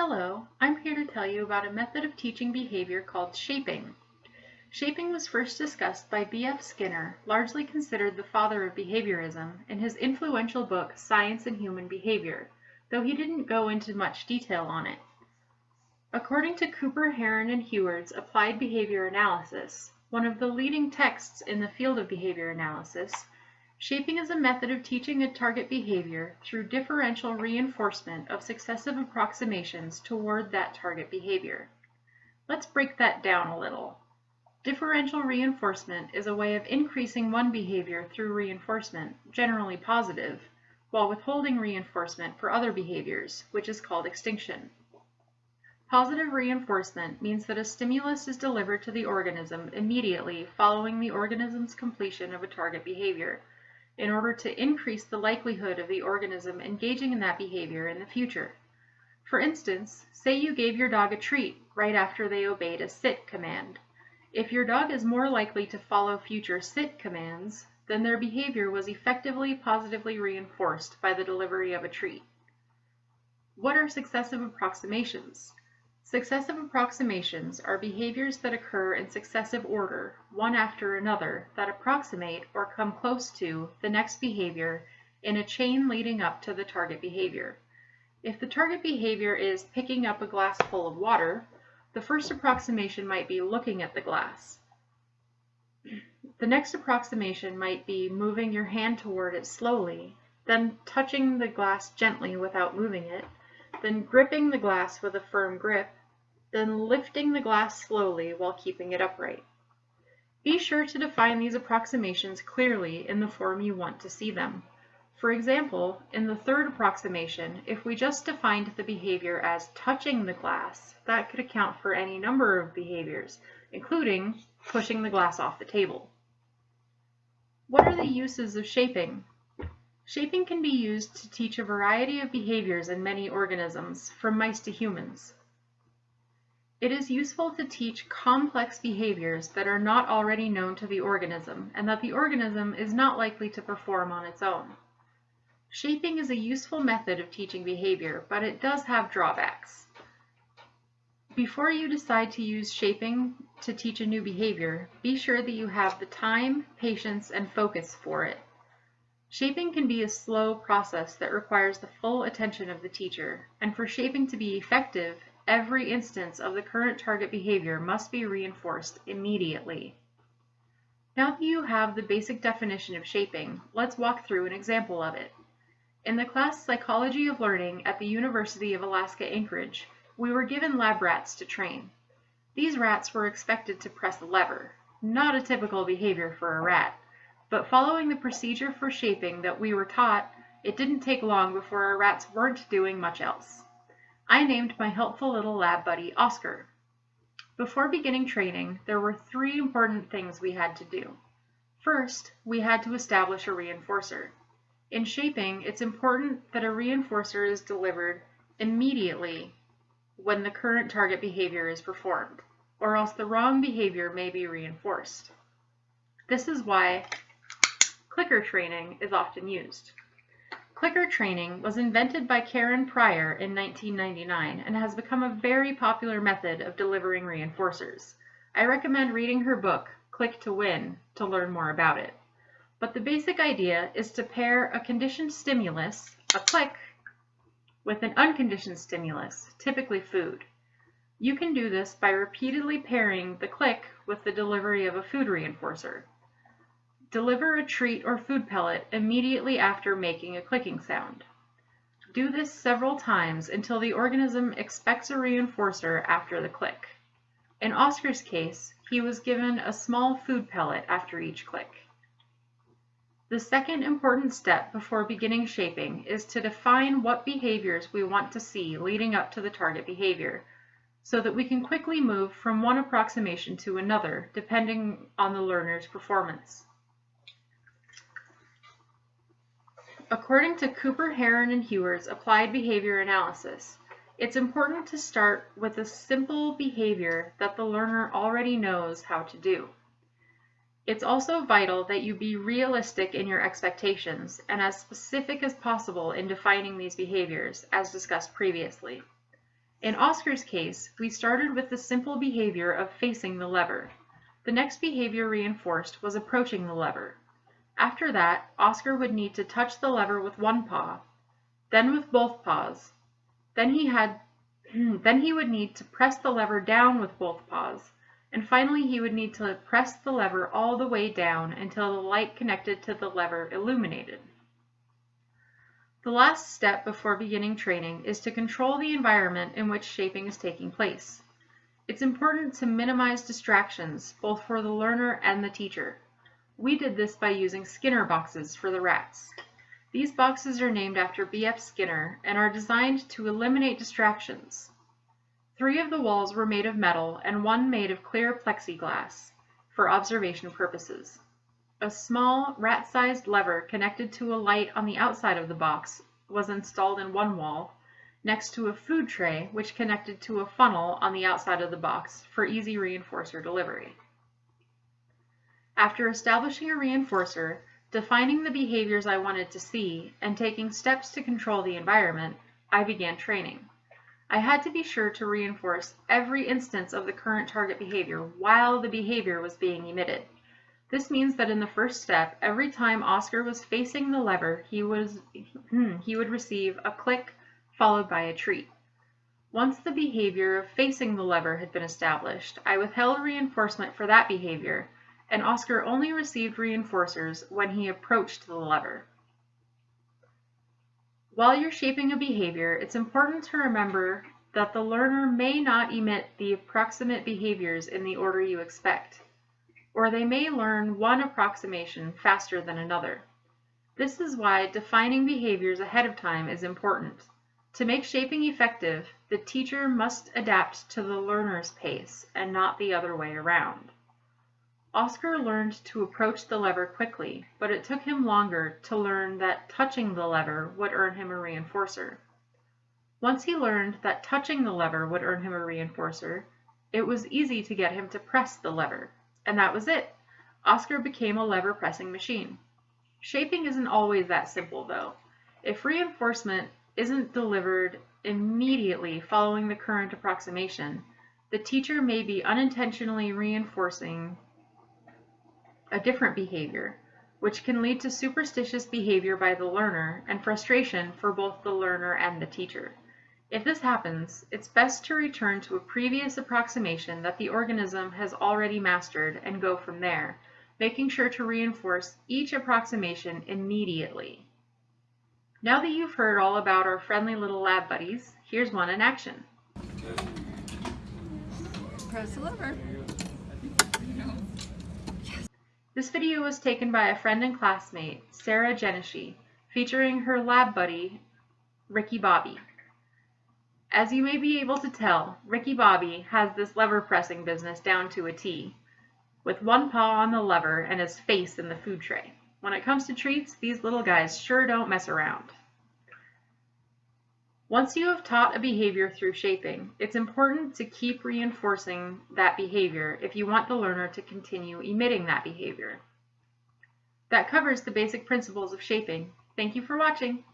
Hello, I'm here to tell you about a method of teaching behavior called shaping. Shaping was first discussed by B.F. Skinner, largely considered the father of behaviorism, in his influential book Science and Human Behavior, though he didn't go into much detail on it. According to Cooper, Heron, and Heward's Applied Behavior Analysis, one of the leading texts in the field of behavior analysis, Shaping is a method of teaching a target behavior through differential reinforcement of successive approximations toward that target behavior. Let's break that down a little. Differential reinforcement is a way of increasing one behavior through reinforcement, generally positive, while withholding reinforcement for other behaviors, which is called extinction. Positive reinforcement means that a stimulus is delivered to the organism immediately following the organism's completion of a target behavior, in order to increase the likelihood of the organism engaging in that behavior in the future. For instance, say you gave your dog a treat right after they obeyed a sit command. If your dog is more likely to follow future sit commands, then their behavior was effectively positively reinforced by the delivery of a treat. What are successive approximations? Successive approximations are behaviors that occur in successive order, one after another, that approximate or come close to the next behavior in a chain leading up to the target behavior. If the target behavior is picking up a glass full of water, the first approximation might be looking at the glass. The next approximation might be moving your hand toward it slowly, then touching the glass gently without moving it, then gripping the glass with a firm grip, then lifting the glass slowly while keeping it upright. Be sure to define these approximations clearly in the form you want to see them. For example, in the third approximation, if we just defined the behavior as touching the glass, that could account for any number of behaviors, including pushing the glass off the table. What are the uses of shaping? Shaping can be used to teach a variety of behaviors in many organisms, from mice to humans. It is useful to teach complex behaviors that are not already known to the organism and that the organism is not likely to perform on its own. Shaping is a useful method of teaching behavior, but it does have drawbacks. Before you decide to use shaping to teach a new behavior, be sure that you have the time, patience, and focus for it. Shaping can be a slow process that requires the full attention of the teacher, and for shaping to be effective, every instance of the current target behavior must be reinforced immediately. Now that you have the basic definition of shaping, let's walk through an example of it. In the class Psychology of Learning at the University of Alaska Anchorage, we were given lab rats to train. These rats were expected to press a lever, not a typical behavior for a rat, but following the procedure for shaping that we were taught, it didn't take long before our rats weren't doing much else. I named my helpful little lab buddy Oscar. Before beginning training, there were three important things we had to do. First, we had to establish a reinforcer. In shaping, it's important that a reinforcer is delivered immediately when the current target behavior is performed, or else the wrong behavior may be reinforced. This is why clicker training is often used. Clicker training was invented by Karen Pryor in 1999 and has become a very popular method of delivering reinforcers. I recommend reading her book, Click to Win, to learn more about it. But the basic idea is to pair a conditioned stimulus, a click, with an unconditioned stimulus, typically food. You can do this by repeatedly pairing the click with the delivery of a food reinforcer. Deliver a treat or food pellet immediately after making a clicking sound. Do this several times until the organism expects a reinforcer after the click. In Oscar's case, he was given a small food pellet after each click. The second important step before beginning shaping is to define what behaviors we want to see leading up to the target behavior, so that we can quickly move from one approximation to another depending on the learner's performance. According to Cooper, Heron, and Heward's Applied Behavior Analysis, it's important to start with a simple behavior that the learner already knows how to do. It's also vital that you be realistic in your expectations and as specific as possible in defining these behaviors, as discussed previously. In Oscar's case, we started with the simple behavior of facing the lever. The next behavior reinforced was approaching the lever. After that, Oscar would need to touch the lever with one paw, then with both paws. Then he had then he would need to press the lever down with both paws, and finally he would need to press the lever all the way down until the light connected to the lever illuminated. The last step before beginning training is to control the environment in which shaping is taking place. It's important to minimize distractions, both for the learner and the teacher. We did this by using Skinner boxes for the rats. These boxes are named after B.F. Skinner and are designed to eliminate distractions. Three of the walls were made of metal and one made of clear plexiglass for observation purposes. A small, rat-sized lever connected to a light on the outside of the box was installed in one wall, next to a food tray which connected to a funnel on the outside of the box for easy reinforcer delivery. After establishing a reinforcer, defining the behaviors I wanted to see, and taking steps to control the environment, I began training. I had to be sure to reinforce every instance of the current target behavior while the behavior was being emitted. This means that in the first step, every time Oscar was facing the lever, he, was, hmm, he would receive a click followed by a treat. Once the behavior of facing the lever had been established, I withheld reinforcement for that behavior, and Oscar only received reinforcers when he approached the lever. While you're shaping a behavior, it's important to remember that the learner may not emit the approximate behaviors in the order you expect or they may learn one approximation faster than another. This is why defining behaviors ahead of time is important. To make shaping effective, the teacher must adapt to the learner's pace and not the other way around. Oscar learned to approach the lever quickly, but it took him longer to learn that touching the lever would earn him a reinforcer. Once he learned that touching the lever would earn him a reinforcer, it was easy to get him to press the lever. And that was it. Oscar became a lever pressing machine. Shaping isn't always that simple though. If reinforcement isn't delivered immediately following the current approximation, the teacher may be unintentionally reinforcing a different behavior, which can lead to superstitious behavior by the learner and frustration for both the learner and the teacher. If this happens, it's best to return to a previous approximation that the organism has already mastered and go from there, making sure to reinforce each approximation immediately. Now that you've heard all about our friendly little lab buddies, here's one in action. Press the lever. This video was taken by a friend and classmate, Sarah Geneshy, featuring her lab buddy, Ricky Bobby. As you may be able to tell, Ricky Bobby has this lever pressing business down to a T, with one paw on the lever and his face in the food tray. When it comes to treats, these little guys sure don't mess around. Once you have taught a behavior through shaping, it's important to keep reinforcing that behavior if you want the learner to continue emitting that behavior. That covers the basic principles of shaping. Thank you for watching.